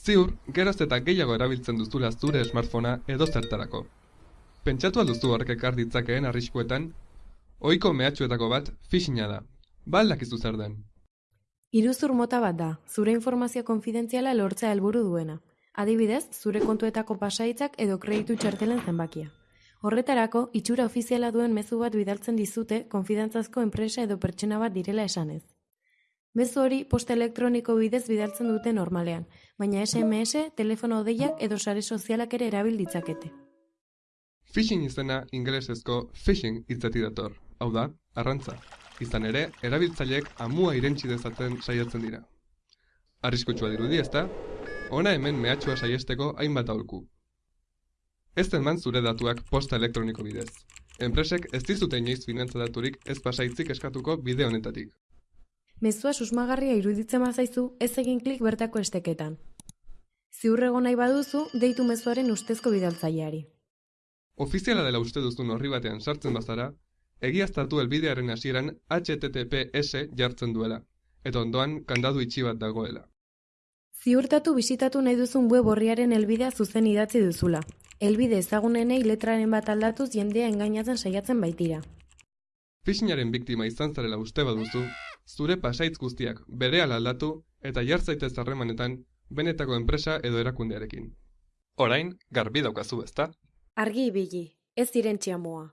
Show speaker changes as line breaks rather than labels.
Ziur, geroz eta gehiago erabiltzen duzula zure smartphonea edo zertarako. Pentsatu alduzu horrek ekar ditzakeen arriskuetan, ohiko mehatxuetako bat phishinga da. Ba aldakizu zer den.
Iruzur mota bat da, zure informazio konfidentziala lortzea helburu duena. Adibidez, zure kontuetako pasaitzak edo kreditu txartelen zenbakia. Horretarako, itxura ofiziala duen mezu bat bidaltzen dizute konfidantzazko enpresa edo pertsona bat direla esanez. Mezu hori posta elektroniko bidez bidaltzen dute normalean, baina SMS, telefono deiak edo sare sozialak ere erabil ditzakete.
Phishing izena ingelesezko phishing hitzetik dator, hau da, arrantza. Izan ere, erabiltzaileek amua irentsi dezaten saiatzen dira. Arriskutsua dirudi, ezta? Ona hemen mehatxua saiesteko hainbat aholku. Ez eman zure datuak posta elektroniko bidez. Enpresek ez dizute inoiz finantza daturik ez pasaitzik eskatuko bide honetatik.
Mezua susmagarria iruditzen bazaizu, ez egin klik bertako esteketan. Ziur egon nahi baduzu, deitu mezuaren ustezko bidaltzaileari.
Ofiziala dela uste duzun horri batean sartzen bazara, egiaztatu helbidearen hasieran HTTPS jartzen duela, eta ondoan kandadu itxi bat dagoela.
Ziurtatu bisitatu nahi duzun web horriaren helbidea zuzen idatzi duzula. Helbide ezagunenei letraren bat aldatuz jendea engainatzen saiatzen baitira.
Phishingaren biktima izan zarela uste baduzu, zure pasaitz guztiak berehala aldatu eta jar zaitez harremanetan benetako enpresa edo erakundearekin. Orain, garbi daukazu ezta?
Argi ibili, ez irentxia moa.